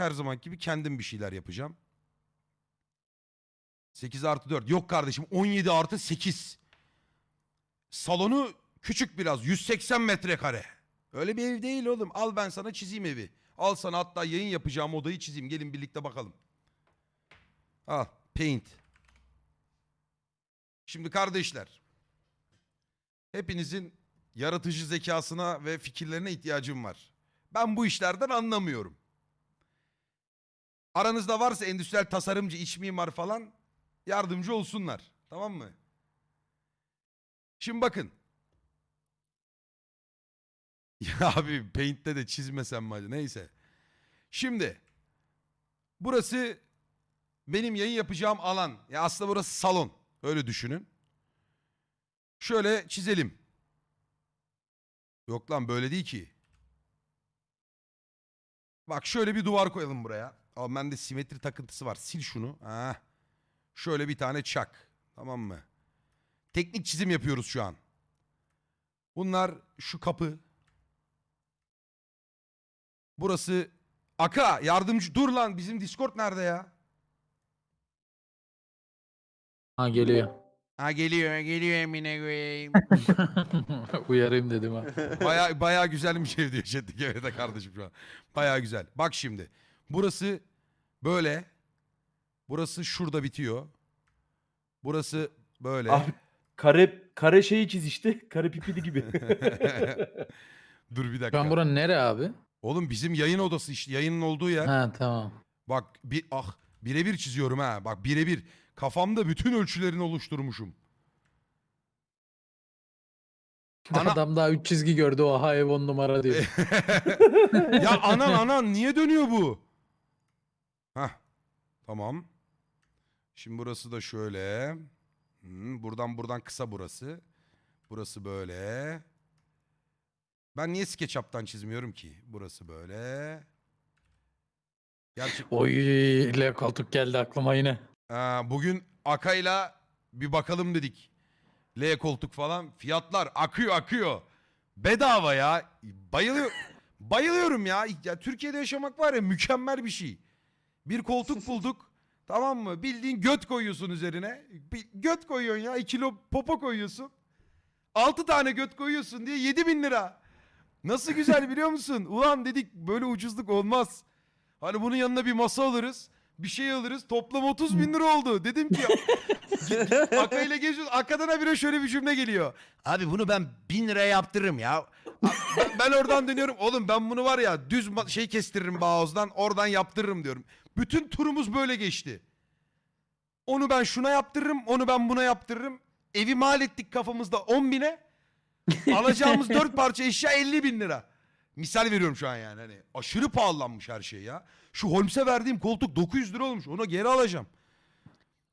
Her zaman gibi kendim bir şeyler yapacağım. 8 artı 4. Yok kardeşim 17 artı 8. Salonu küçük biraz. 180 metrekare. Öyle bir ev değil oğlum. Al ben sana çizeyim evi. Al sana hatta yayın yapacağım odayı çizeyim. Gelin birlikte bakalım. Al. Paint. Şimdi kardeşler. Hepinizin yaratıcı zekasına ve fikirlerine ihtiyacım var. Ben bu işlerden anlamıyorum. Aranızda varsa endüstriyel tasarımcı, iç mimar falan yardımcı olsunlar. Tamam mı? Şimdi bakın. Ya abi Paint'te de çizmesem mi hadi neyse. Şimdi burası benim yayın yapacağım alan. Ya aslında burası salon. Öyle düşünün. Şöyle çizelim. Yok lan böyle değil ki. Bak şöyle bir duvar koyalım buraya. Ama bende simetri takıntısı var. Sil şunu. Ha. Şöyle bir tane çak. Tamam mı? Teknik çizim yapıyoruz şu an. Bunlar şu kapı. Burası Aka yardımcı dur lan bizim Discord nerede ya? Ha geliyor. Ha geliyor geliyor Emine koyayım. Uyarayım dedim ha. Baya baya güzel bir şey diyor chat'teki evet de kardeşim şu an. Baya güzel. Bak şimdi. Burası böyle. Burası şurada bitiyor. Burası böyle. Abi kare kare şeyi çiz işte. Kare pipili gibi. Dur bir dakika. an buranın nere abi? Oğlum bizim yayın odası işte. Yayının olduğu yer. Ha tamam. Bak bir ah birebir çiziyorum ha. Bak birebir. Kafamda bütün ölçülerini oluşturmuşum. Ana- Adam daha 3 çizgi gördü oha ev 10 numara diyor. ya anan anan niye dönüyor bu? Hah. Tamam. Şimdi burası da şöyle. Hmm, buradan buradan kısa burası. Burası böyle. Ben niye SketchUp'tan çizmiyorum ki? Burası böyle. Gerçek. Oy ile koltuk geldi aklıma yine. Aa, bugün Aka'yla bir bakalım dedik. L koltuk falan. Fiyatlar akıyor akıyor. Bedava ya. Bayılıyor. Bayılıyorum ya. ya. Türkiye'de yaşamak var ya mükemmel bir şey. Bir koltuk bulduk. Tamam mı? Bildiğin göt koyuyorsun üzerine. Bir göt koyuyorsun ya. 2 kilo popo koyuyorsun. 6 tane göt koyuyorsun diye 7 bin lira. Nasıl güzel biliyor musun? Ulan dedik böyle ucuzluk olmaz. Hani bunun yanına bir masa alırız. Bir şey alırız. Toplam 30 bin lira oldu. Dedim ki Aka ile geziyoruz. Aka'dan habire şöyle bir cümle geliyor. Abi bunu ben bin liraya yaptırırım ya. Ben, ben oradan dönüyorum. Oğlum ben bunu var ya düz şey kestiririm Bağoz'dan. Oradan yaptırırım diyorum. Bütün turumuz böyle geçti. Onu ben şuna yaptırırım. Onu ben buna yaptırırım. Evi mal ettik kafamızda 10 bine. Alacağımız 4 parça eşya 50 bin lira. Misal veriyorum şu an yani. Hani aşırı pahalanmış her şey ya. Şu Holmes'e verdiğim koltuk 900 lira olmuş. Onu geri alacağım.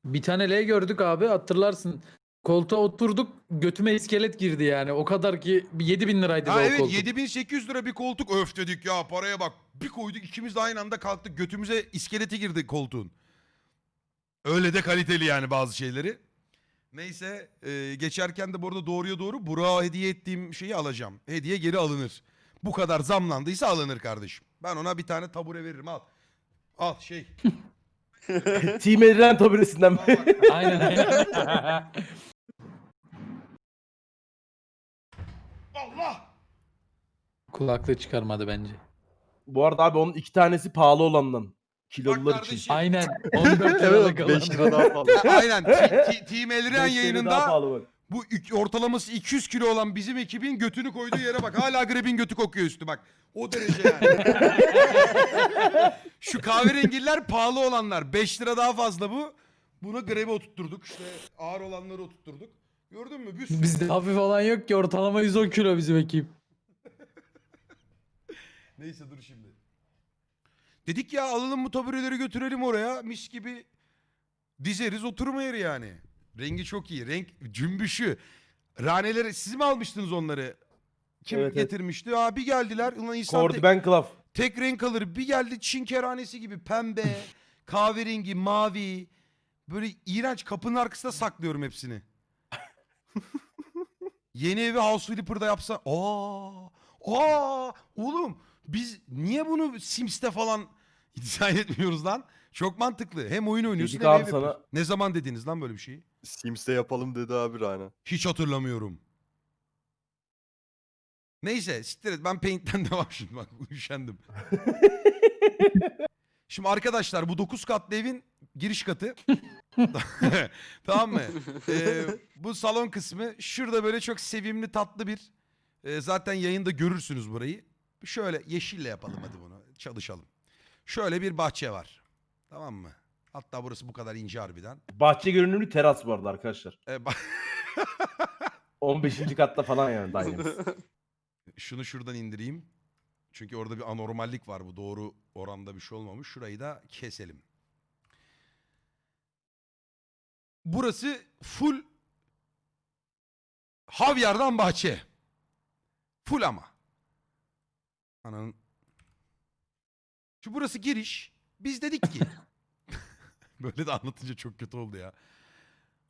Bir tane L gördük abi hatırlarsın. Koltuğa oturduk götüme iskelet girdi yani. O kadar ki 7000 liraydı Ha o evet koltuk. 7800 lira bir koltuk öf dedik ya paraya bak. Bir koyduk ikimiz de aynı anda kalktık götümüze iskeleti girdi koltuğun. Öyle de kaliteli yani bazı şeyleri. Neyse e, geçerken de bu arada doğruya doğru Burak'a hediye ettiğim şeyi alacağım. Hediye geri alınır. Bu kadar zamlandıysa alınır kardeşim. Ben ona bir tane tabure veririm al. Al şey. Team Edilen taburesinden Al bak. Aynen aynen. Allah! Kulaklığı çıkarmadı bence. Bu arada abi onun iki tanesi pahalı olandan. Kilolular için. kardeşim. Aynen. 14 liralık Evet 5 alan. lira daha pahalı. Aynen. T- T- Team daha yayınında pahalı bak. Bu ük- ortalaması 200 kilo olan bizim ekibin götünü koyduğu yere bak. Hala Greb'in götü kokuyor üstü bak. O derece yani. Şu kahverengiler pahalı olanlar. 5 lira daha fazla bu. Bunu Greb'e oturtturduk. İşte ağır olanları oturtturduk. Gördün mü? Bir sürü- Bizde hafif olan yok ki ortalama 110 kilo bizim ekip. Neyse dur şimdi. Dedik ya alalım bu tabureleri götürelim oraya. Mis gibi dizeriz oturma yeri yani. Rengi çok iyi. Renk cümbüşü. Raneleri siz mi almıştınız onları? Kim Evet, evet. getirmişti? Aa bir geldiler. Ulan insan tek, Cordiban Club. tek renk alır. Bir geldi Çin kerhanesi gibi pembe, kahverengi, mavi. Böyle iğrenç kapının arkasında saklıyorum hepsini. Yeni evi House Flipper'da yapsa. Aa! Aa! Oğlum biz niye bunu Sims'te falan dizayn etmiyoruz lan. Çok mantıklı. Hem oyun oynuyorsun Dedik hem abi ev sana- yapıyorsun. Ne zaman dediniz lan böyle bir şeyi? Sims'te yapalım dedi abi Rana. Hiç hatırlamıyorum. Neyse siktir et ben Paint'ten devam şimdi bak üşendim. şimdi arkadaşlar bu 9 katlı evin giriş katı. tamam mı? Ee, bu salon kısmı şurada böyle çok sevimli tatlı bir e, zaten yayında görürsünüz burayı. Şöyle yeşille yapalım hadi bunu çalışalım. Şöyle bir bahçe var. Tamam mı? Hatta burası bu kadar ince harbiden. Bahçe görünümlü teras bu arada arkadaşlar. Ee, ba- 15. katta falan yani dairemiz. Şunu şuradan indireyim. Çünkü orada bir anormallik var bu. Doğru oranda bir şey olmamış. Şurayı da keselim. Burası full havyardan bahçe. Full ama. Ananın. Şu burası giriş. Biz dedik ki. Böyle de anlatınca çok kötü oldu ya.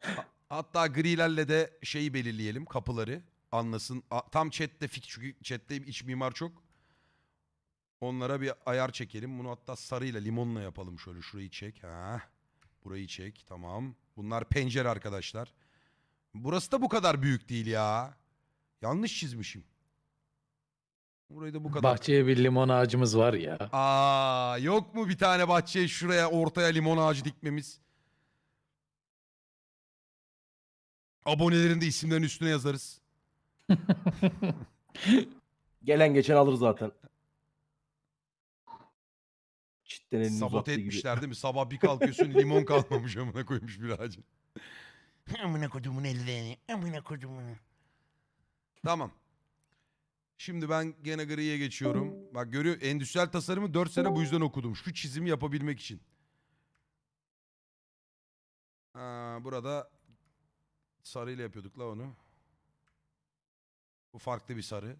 Ha- Hatta grilerle de şeyi belirleyelim kapıları anlasın. A- Tam chatte fik çünkü chatte iç mimar çok. Onlara bir ayar çekelim. Bunu hatta sarıyla limonla yapalım şöyle. Şurayı çek. Ha. Burayı çek. Tamam. Bunlar pencere arkadaşlar. Burası da bu kadar büyük değil ya. Yanlış çizmişim. Burayı da bu kadar. Bahçeye bir limon ağacımız var ya. Aa, yok mu bir tane bahçeye şuraya ortaya limon ağacı dikmemiz? Abonelerin de isimlerini üstüne yazarız. Gelen geçen alır zaten. Çitten elini Sabote uzattığı gibi. etmişler değil mi? Sabah bir kalkıyorsun limon kalmamış amına koymuş bir ağacın. amına kodumun ellerini. Amına kodumun. Tamam. Şimdi ben gene griye geçiyorum. Bak görüyor endüstriyel tasarımı 4 sene bu yüzden okudum. Şu çizimi yapabilmek için. Ha, burada sarıyla yapıyorduk la onu. Bu farklı bir sarı.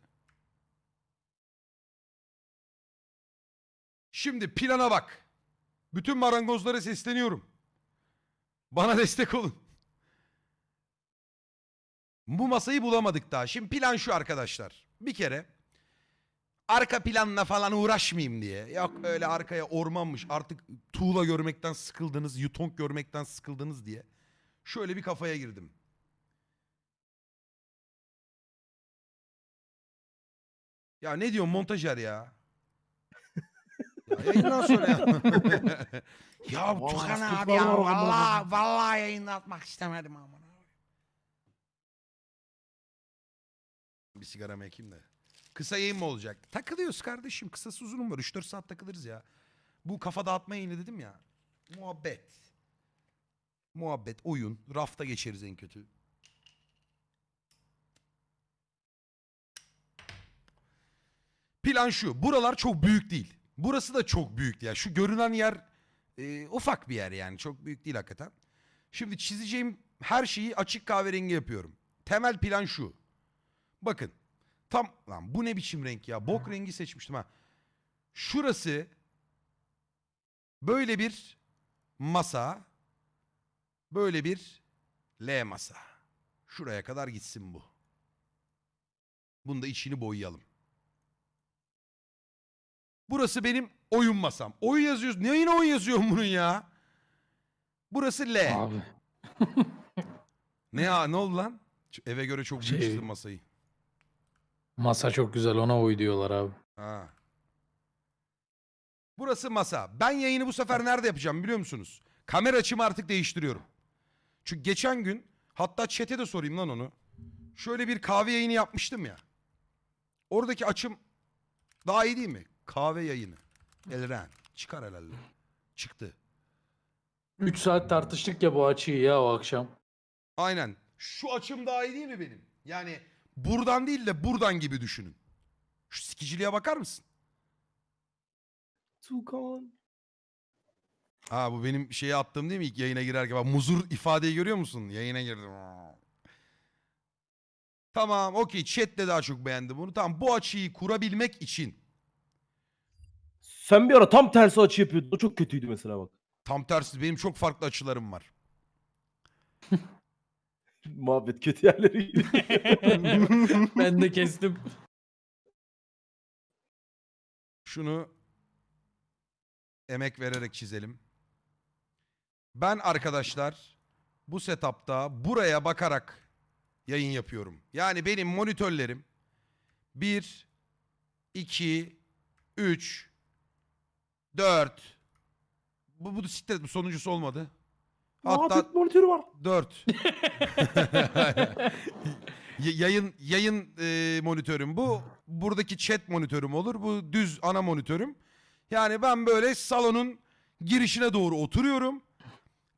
Şimdi plana bak. Bütün marangozlara sesleniyorum. Bana destek olun. Bu masayı bulamadık daha. Şimdi plan şu arkadaşlar. Bir kere arka planla falan uğraşmayayım diye. Yok öyle arkaya ormanmış. Artık tuğla görmekten sıkıldınız, yutonk görmekten sıkıldınız diye. Şöyle bir kafaya girdim. Ya ne diyorsun montajer ya? Ya yayından sonra ya. ya Tukan abi ya vallahi vallahi yayında atmak istemedim ama. Bir sigara ekeyim de. Kısa yayın mı olacak? Takılıyoruz kardeşim. Kısası uzunum var. 3-4 saat takılırız ya. Bu kafa dağıtma yayını dedim ya. Muhabbet. Muhabbet, oyun. Rafta geçeriz en kötü. Plan şu. Buralar çok büyük değil. Burası da çok büyük. Yani şu görünen yer e, ufak bir yer yani. Çok büyük değil hakikaten. Şimdi çizeceğim her şeyi açık kahverengi yapıyorum. Temel plan şu. Bakın. Tam lan bu ne biçim renk ya? Bok rengi seçmiştim ha. Şurası böyle bir masa. Böyle bir L masa. Şuraya kadar gitsin bu. Bunda içini boyayalım. Burası benim oyun masam. Oyun yazıyoruz. Ne yine oyun yazıyorum bunun ya? Burası L. Abi. Ne ya ne oldu lan? Ç- Eve göre çok Şey- çizdim masayı. Masa çok güzel ona uy diyorlar abi. Ha. Burası masa. Ben yayını bu sefer nerede yapacağım biliyor musunuz? Kamera açımı artık değiştiriyorum. Çünkü geçen gün hatta chat'e de sorayım lan onu. Şöyle bir kahve yayını yapmıştım ya. Oradaki açım daha iyi değil mi? Kahve yayını. Elren. Çıkar herhalde. Çıktı. 3 saat tartıştık ya bu açıyı ya o akşam. Aynen. Şu açım daha iyi değil mi benim? Yani buradan değil de buradan gibi düşünün. Şu sikiciliğe bakar mısın? Tukan. Ha bu benim şeye attığım değil mi ilk yayına girerken? Bak muzur ifadeyi görüyor musun? Yayına girdim. Tamam okey chat de daha çok beğendi bunu. Tamam bu açıyı kurabilmek için Sen bir ara tam tersi açı yapıyordun. O çok kötüydü mesela bak. tam tersi benim çok farklı açılarım var. Muhabbet kötü yerleri. ben de kestim. Şunu emek vererek çizelim. Ben arkadaşlar bu setupta buraya bakarak yayın yapıyorum. Yani benim monitörlerim 1, 2, 3, 4. Bu, bu siktir bu sonuncusu olmadı. Hatta Muhabbet monitörü var. 4. yayın yayın e, monitörüm bu. Buradaki chat monitörüm olur. Bu düz ana monitörüm. Yani ben böyle salonun girişine doğru oturuyorum.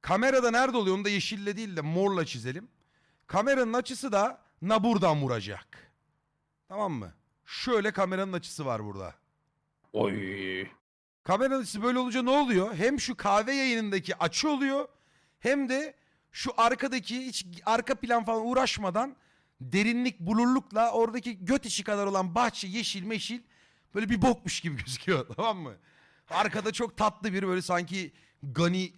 Kamerada nerede oluyor onu da yeşille değil de morla çizelim. Kameranın açısı da na buradan vuracak. Tamam mı? Şöyle kameranın açısı var burada. Oy. Kameranın açısı böyle olunca ne oluyor? Hem şu kahve yayınındaki açı oluyor hem de şu arkadaki hiç arka plan falan uğraşmadan derinlik blurlukla oradaki göt içi kadar olan bahçe yeşil meşil böyle bir bokmuş gibi gözüküyor tamam mı? Arkada çok tatlı bir böyle sanki gani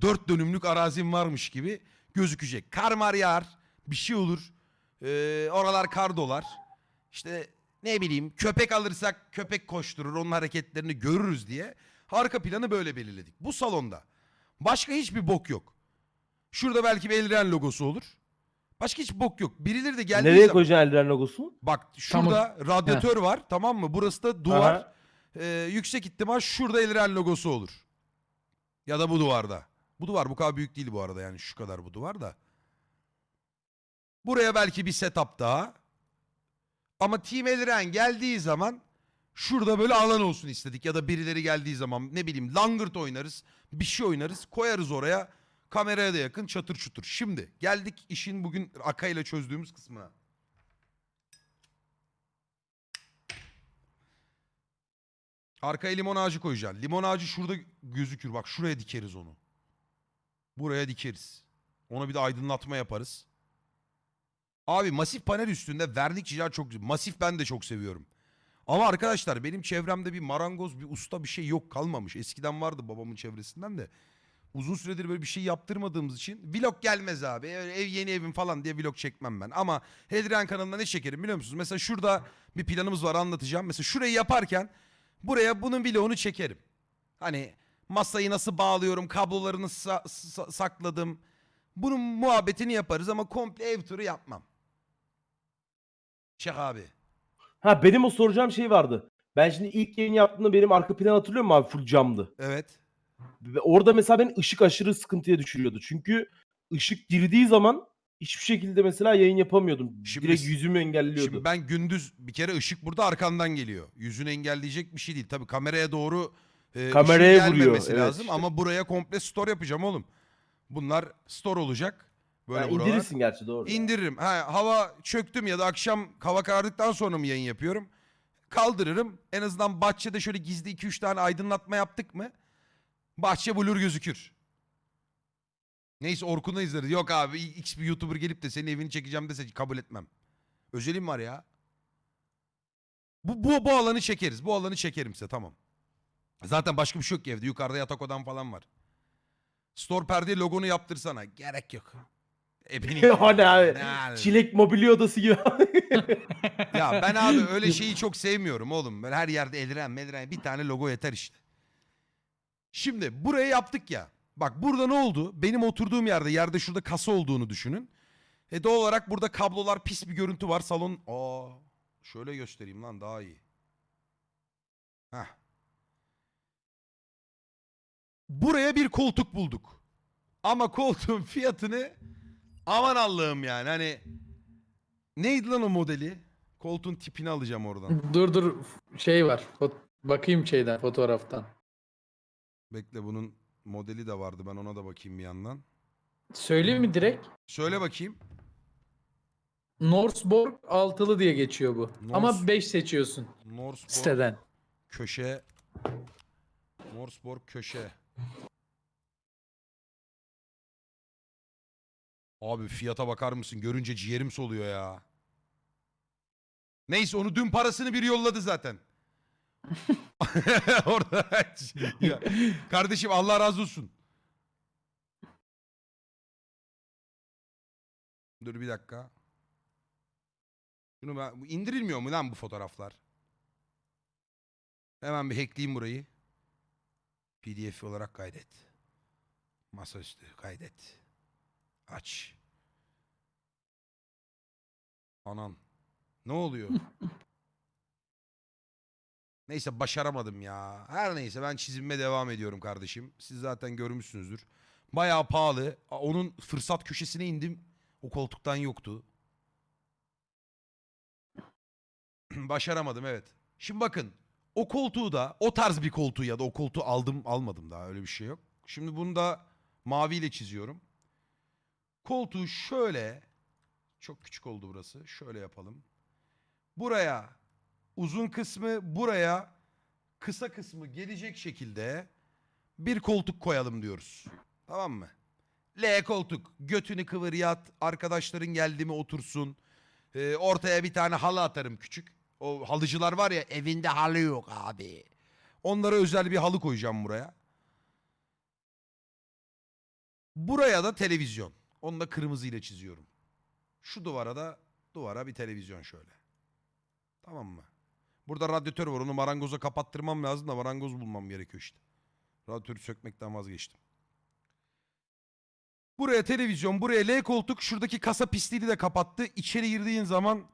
dört dönümlük arazim varmış gibi gözükecek. Kar mar yağar bir şey olur. Ee, oralar kar dolar. İşte ne bileyim köpek alırsak köpek koşturur onun hareketlerini görürüz diye arka planı böyle belirledik. Bu salonda başka hiçbir bok yok. Şurada belki bir Elren logosu olur. Başka hiç bok yok. Birileri de geldiği Nereye zaman... koyacaksın Eldiren logosunu? Bak şurada radyatör var tamam mı? Burası da duvar. Aha. Ee, yüksek ihtimal şurada Elren logosu olur. Ya da bu duvarda. Bu duvar bu kadar büyük değil bu arada yani şu kadar bu duvar da. Buraya belki bir setup daha. Ama Team Elren geldiği zaman şurada böyle alan olsun istedik. Ya da birileri geldiği zaman ne bileyim langırt oynarız. Bir şey oynarız. Koyarız oraya. Kameraya da yakın çatır çutur. Şimdi geldik işin bugün Aka ile çözdüğümüz kısmına. Arkaya limon ağacı koyacaksın. Limon ağacı şurada gözükür. Bak şuraya dikeriz onu. Buraya dikeriz. Ona bir de aydınlatma yaparız. Abi masif panel üstünde vernik çizer çok güzel. Masif ben de çok seviyorum. Ama arkadaşlar benim çevremde bir marangoz, bir usta bir şey yok kalmamış. Eskiden vardı babamın çevresinden de. Uzun süredir böyle bir şey yaptırmadığımız için vlog gelmez abi. Ev yeni evim falan diye vlog çekmem ben. Ama Hedrian kanalında ne çekerim biliyor musunuz? Mesela şurada bir planımız var anlatacağım. Mesela şurayı yaparken buraya bunun vlogunu çekerim. Hani masayı nasıl bağlıyorum, kablolarını sa- sa- sakladım. Bunun muhabbetini yaparız ama komple ev turu yapmam. Çek abi. Ha benim o soracağım şey vardı. Ben şimdi ilk yayın yaptığımda benim arka plan hatırlıyor musun abi? Full camdı. Evet. Ve orada mesela beni ışık aşırı sıkıntıya düşürüyordu. Çünkü ışık girdiği zaman hiçbir şekilde mesela yayın yapamıyordum. Şimdi Direkt yüzümü engelliyordu. Şimdi ben gündüz bir kere ışık burada arkandan geliyor. Yüzünü engelleyecek bir şey değil. Tabii kameraya doğru e, Kameraya vuruyor, gelmemesi evet lazım işte. ama buraya komple store yapacağım oğlum. Bunlar store olacak. Böyle Ha, buralar. indirirsin gerçi doğru. İndiririm. Ha, hava çöktüm ya da akşam hava karardıktan sonra mı yayın yapıyorum? Kaldırırım. En azından bahçede şöyle gizli 2-3 tane aydınlatma yaptık mı? Bahçe blur gözükür. Neyse Orkun'u izleriz. Yok abi X bir YouTuber gelip de senin evini çekeceğim dese kabul etmem. Özelim var ya. Bu, bu, bu alanı çekeriz. Bu alanı çekerim size tamam. Zaten başka bir şey yok ki evde. Yukarıda yatak odam falan var. Store perde logonu yaptırsana. Gerek yok. E beni- abi. Ne abi? Çilek mobilya odası gibi. Ya ben abi öyle şeyi çok sevmiyorum oğlum. Böyle her yerde eldiren meldiren bir tane logo yeter işte. Şimdi buraya yaptık ya. Bak burada ne oldu? Benim oturduğum yerde yerde şurada kasa olduğunu düşünün. E doğal olarak burada kablolar pis bir görüntü var. Salon aa şöyle göstereyim lan daha iyi. Heh. Buraya bir koltuk bulduk. Ama koltuğun fiyatını aman Allah'ım yani hani neydi lan o modeli? Koltuğun tipini alacağım oradan. Dur dur şey var. Fot- bakayım şeyden fotoğraftan. Bekle bunun modeli de vardı. Ben ona da bakayım bir yandan. Söyleyeyim mi direkt? Söyle bakayım. Norsborg altılı diye geçiyor bu. Nors- Ama 5 seçiyorsun Norseborg siteden. köşe. Norseborg köşe. Abi fiyata bakar mısın? Görünce ciğerim soluyor ya. Neyse onu dün parasını biri yolladı zaten. Orada Ya, kardeşim Allah razı olsun. Dur bir dakika. Şunu ben indirilmiyor mu lan bu fotoğraflar? Hemen bir hackleyeyim burayı. PDF olarak kaydet. Masaüstü kaydet. Aç. Anan. Ne oluyor? neyse başaramadım ya. Her neyse ben çizimime devam ediyorum kardeşim. Siz zaten görmüşsünüzdür. Bayağı pahalı. Onun fırsat köşesine indim. O koltuktan yoktu. Başaramadım evet. Şimdi bakın o koltuğu da o tarz bir koltuğu ya da o koltuğu aldım almadım daha öyle bir şey yok. Şimdi bunu da maviyle çiziyorum. Koltuğu şöyle çok küçük oldu burası. Şöyle yapalım. Buraya uzun kısmı buraya kısa kısmı gelecek şekilde bir koltuk koyalım diyoruz. Tamam mı? L koltuk. Götünü kıvır yat. Arkadaşların geldi mi otursun. Ee, ortaya bir tane halı atarım küçük. O halıcılar var ya evinde halı yok abi. Onlara özel bir halı koyacağım buraya. Buraya da televizyon. Onu da kırmızı ile çiziyorum. Şu duvara da duvara bir televizyon şöyle. Tamam mı? Burada radyatör var. Onu marangoza kapattırmam lazım da marangoz bulmam gerekiyor işte. Radyatörü sökmekten vazgeçtim. Buraya televizyon, buraya L koltuk, şuradaki kasa pisliğini de kapattı. İçeri girdiğin zaman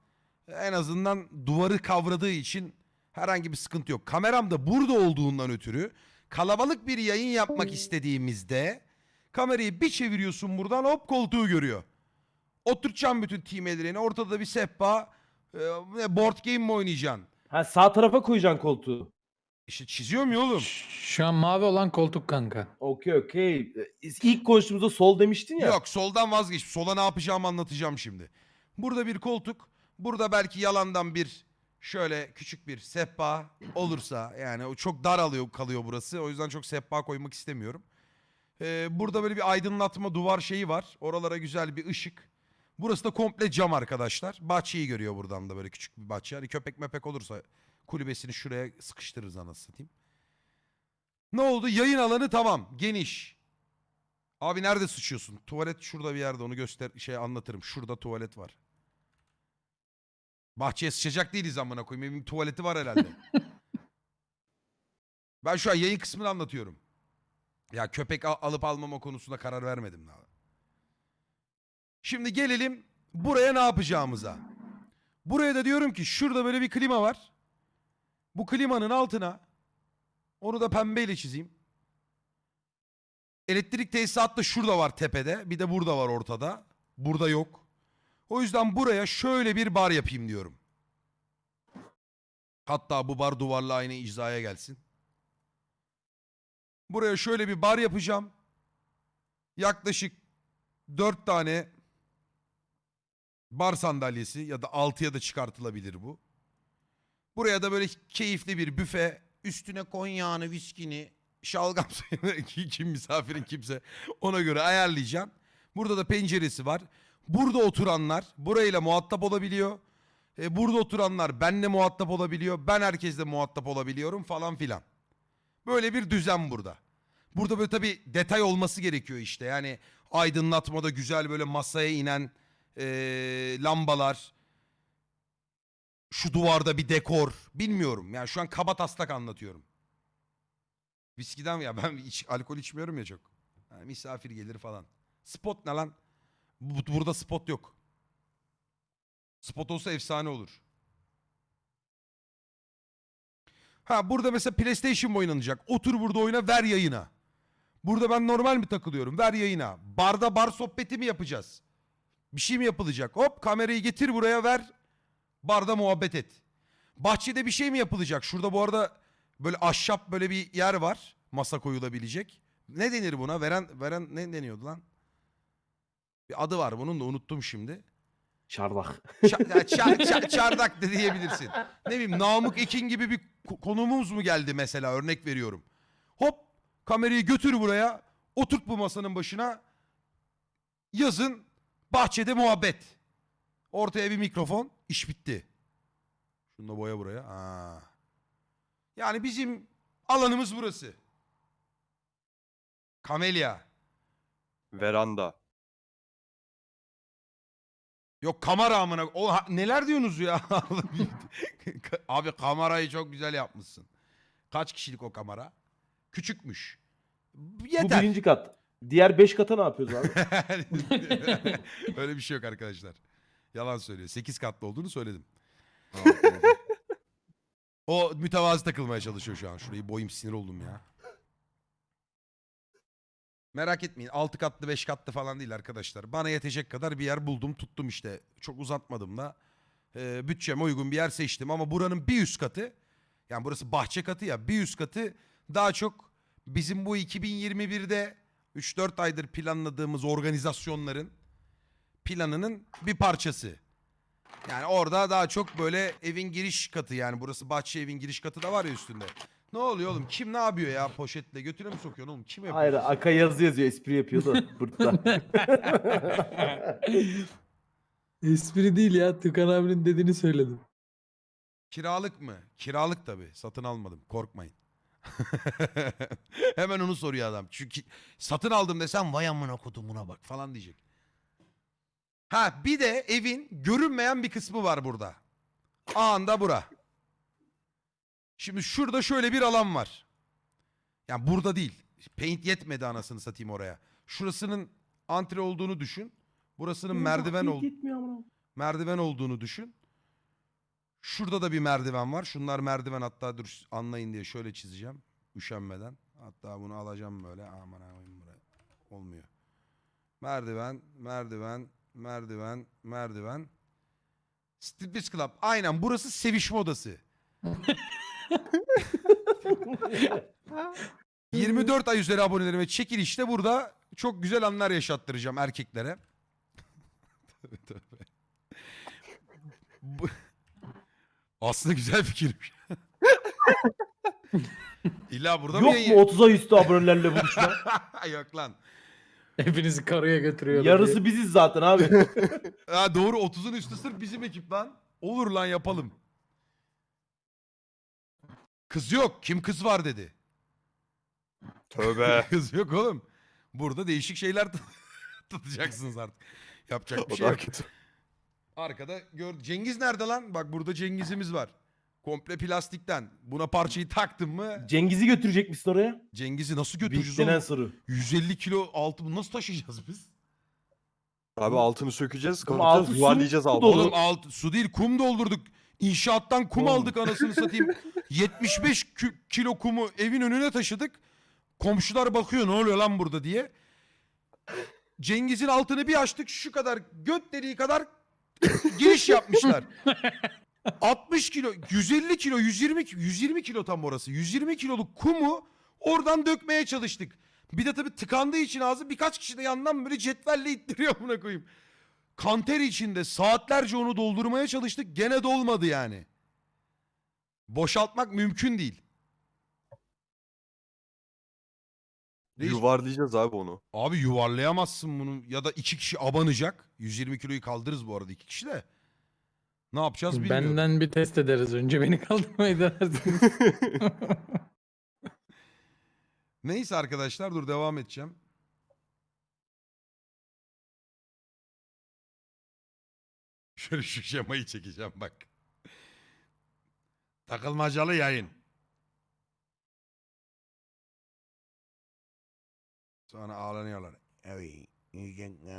en azından duvarı kavradığı için herhangi bir sıkıntı yok. Kameram da burada olduğundan ötürü kalabalık bir yayın yapmak istediğimizde kamerayı bir çeviriyorsun buradan hop koltuğu görüyor. Oturtacağım bütün team ellerini. Ortada da bir sehpa. e, board game mi oynayacaksın? Ha sağ tarafa koyacaksın koltuğu. İşte çiziyorum ya oğlum. Şu an mavi olan koltuk kanka. Okey okey. Ee, İlk konuştuğumuzda sol demiştin ya. Yok soldan vazgeç. Sola ne yapacağımı anlatacağım şimdi. Burada bir koltuk. Burada belki yalandan bir şöyle küçük bir sehpa olursa yani o çok dar alıyor kalıyor burası. O yüzden çok sehpa koymak istemiyorum. Ee, burada böyle bir aydınlatma duvar şeyi var. Oralara güzel bir ışık. Burası da komple cam arkadaşlar. Bahçeyi görüyor buradan da böyle küçük bir bahçe. Hani köpek mepek olursa kulübesini şuraya sıkıştırırız anasını satayım. Ne oldu? Yayın alanı tamam. Geniş. Abi nerede sıçıyorsun? Tuvalet şurada bir yerde onu göster şey anlatırım. Şurada tuvalet var. Bahçeye sıçacak değiliz amına koyayım. Evin tuvaleti var herhalde. ben şu an yayın kısmını anlatıyorum. Ya köpek al- alıp almama konusunda karar vermedim daha. Şimdi gelelim buraya ne yapacağımıza. Buraya da diyorum ki şurada böyle bir klima var. Bu klimanın altına onu da pembeyle çizeyim. Elektrik tesisatı da şurada var tepede. Bir de burada var ortada. Burada yok. O yüzden buraya şöyle bir bar yapayım diyorum. Hatta bu bar duvarla aynı icraya gelsin. Buraya şöyle bir bar yapacağım. Yaklaşık dört tane bar sandalyesi ya da altıya da çıkartılabilir bu. Buraya da böyle keyifli bir büfe. Üstüne konyağını, viskini, şalgam suyunu kim misafirin kimse ona göre ayarlayacağım. Burada da penceresi var. Burada oturanlar burayla muhatap olabiliyor. E, burada oturanlar benle muhatap olabiliyor. Ben herkesle muhatap olabiliyorum falan filan. Böyle bir düzen burada. Burada böyle tabii detay olması gerekiyor işte. Yani aydınlatmada güzel böyle masaya inen e, lambalar. Şu duvarda bir dekor. Bilmiyorum. Yani şu an kaba taslak anlatıyorum. Viskiden ya ben iç, alkol içmiyorum ya çok. Yani misafir gelir falan. Spot ne lan? Bu- Burada spot yok. Spot olsa efsane olur. Ha burada mesela PlayStation mı oynanacak? Otur burada oyna ver yayına. Burada ben normal mi takılıyorum? Ver yayına. Barda bar sohbeti mi yapacağız? Bir şey mi yapılacak? Hop kamerayı getir buraya ver. Barda muhabbet et. Bahçede bir şey mi yapılacak? Şurada bu arada böyle ahşap böyle bir yer var. Masa koyulabilecek. Ne denir buna? Veren veren ne deniyordu lan? Bir adı var bunun da unuttum şimdi. Çardak. Ça- ya ça- ça- çardak da diyebilirsin. Ne bileyim Namık Ekin gibi bir ko- konumuz mu geldi mesela örnek veriyorum. Hop kamerayı götür buraya oturt bu masanın başına yazın bahçede muhabbet. Ortaya bir mikrofon iş bitti. Şunu da boya buraya. Aa. Yani bizim alanımız burası. Kamelya. Veranda. Yok kamera amına. O ha- neler diyorsunuz ya? Abi kamerayı çok güzel yapmışsın. Kaç kişilik o kamera? Küçükmüş. Bu Yeter. birinci kat. Diğer 5 kata ne yapıyoruz abi? Öyle bir şey yok arkadaşlar. Yalan söylüyor. 8 katlı olduğunu söyledim. O mütevazi takılmaya çalışıyor şu an. Şurayı boyum sinir oldum ya. Merak etmeyin. 6 katlı 5 katlı falan değil arkadaşlar. Bana yetecek kadar bir yer buldum tuttum işte. Çok uzatmadım da. Ee, bütçeme uygun bir yer seçtim. Ama buranın bir üst katı. Yani burası bahçe katı ya. Bir üst katı daha çok bizim bu 2021'de 3-4 aydır planladığımız organizasyonların planının bir parçası. Yani orada daha çok böyle evin giriş katı yani burası bahçe evin giriş katı da var ya üstünde. Ne oluyor oğlum? Kim ne yapıyor ya poşetle? Götüne mi sokuyorsun oğlum? Kim yapıyor? Hayır Aka yazı yazıyor espri yapıyor da burada. Espri değil ya. Tıkan abinin dediğini söyledim. Kiralık mı? Kiralık tabii. Satın almadım. Korkmayın. Hemen onu soruyor adam. Çünkü satın aldım desem vay amına kodumuna bak falan diyecek. Ha bir de evin görünmeyen bir kısmı var burada. Anda bura. Şimdi şurada şöyle bir alan var. Yani burada değil. Paint yetmedi anasını satayım oraya. Şurasının antre olduğunu düşün. Burasının merdiven ol Gitmiyor amına. merdiven olduğunu düşün. Şurada da bir merdiven var. Şunlar merdiven hatta dur anlayın diye şöyle çizeceğim. Üşenmeden. Hatta bunu alacağım böyle. Aman aman buraya. Olmuyor. Merdiven, merdiven, merdiven, merdiven. Striptease Club. Aynen burası sevişme odası. 24 ay üzeri abonelerime çekilişte burada çok güzel anlar yaşattıracağım erkeklere. Tövbe tövbe. Bu- Aslında güzel fikirmiş. İlla burada mı Yok yayın? mu 30'a üstü abonelerle buluşma? Yok lan. Hepinizi karıya götürüyor. Yarısı biziz zaten abi. Ha, doğru 30'un üstü sırf bizim ekip lan. Olur lan yapalım. Kız yok. Kim kız var dedi. Tövbe. kız yok oğlum. Burada değişik şeyler tut- tutacaksınız artık. Yapacak bir o şey yok. kötü. Arkada gör Cengiz nerede lan? Bak burada Cengiz'imiz var. Komple plastikten. Buna parçayı taktın mı Cengiz'i götürecek misin oraya? Cengiz'i nasıl götüreceğiz Bitlenen oğlum? soru. 150 kilo altı bunu nasıl taşıyacağız biz? Abi altını sökeceğiz, Oğlum kapatacağız, su yuvarlayacağız mu altı. dolu? Oğlum alt, su değil kum doldurduk. İnşaattan kum Oğlum. aldık anasını satayım. 75 kü- kilo kumu evin önüne taşıdık. Komşular bakıyor ne oluyor lan burada diye. Cengiz'in altını bir açtık şu kadar göt deliği kadar giriş yapmışlar. 60 kilo, 150 kilo, 120 ki- 120 kilo tam orası. 120 kiloluk kumu oradan dökmeye çalıştık. Bir de tabii tıkandığı için ağzı birkaç kişi de yandan böyle cetvelle ittiriyor buna koyayım. Kanter içinde saatlerce onu doldurmaya çalıştık. Gene dolmadı yani. Boşaltmak mümkün değil. Reis- Yuvarlayacağız abi onu. Abi yuvarlayamazsın bunu ya da iki kişi abanacak. 120 kiloyu kaldırırız bu arada iki kişi de. Ne yapacağız bilmiyorum. Benden bir test ederiz önce. Beni kaldırmayı denersiniz. Neyse arkadaşlar dur devam edeceğim. Şöyle şu şemayı çekeceğim bak. Takılmacalı yayın. Sonra ağlanıyorlar. Evet.